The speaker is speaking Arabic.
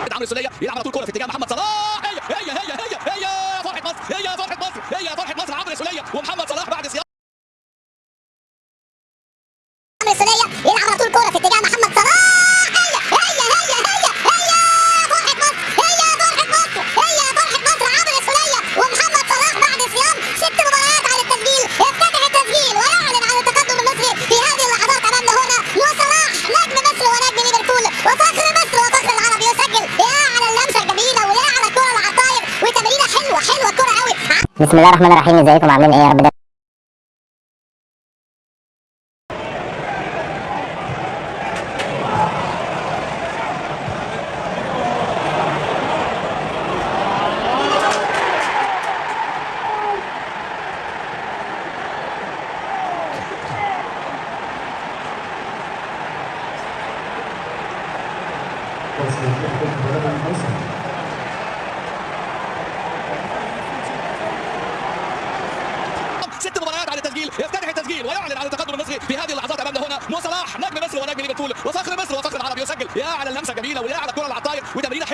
مركز عمرو السولية يلعب على طول كورة في اتجاه محمد صلاح. بسم الله الرحمن الرحيم. ازيكم؟ عاملين إيه يا رب Thank you. التسجيل يفتتح التسجيل ويعلن عن التقدم المصري في هذه اللحظات أمامنا هنا. مو صلاح نجم مصر ونجم ليفربول. وفخر مصر وفخر العرب. يسجل. يا على اللمسة جميلة ويا على الكرة العطاير وتمريره